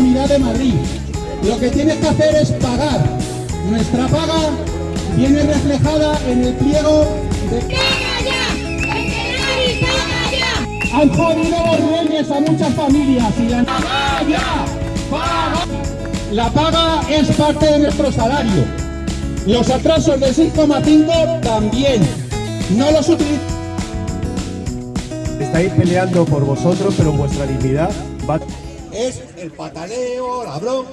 Comunidad de Madrid. Lo que tienes que hacer es pagar. Nuestra paga viene reflejada en el pliego de... ¡Paga ya! Han jodido los a muchas familias y la... ¡Paga ya! ¡Paga! La paga es parte de nuestro salario. Los atrasos del 6,5 también. No los utilizamos. Estáis peleando por vosotros, pero vuestra dignidad va... Es el pataleo, la bronca.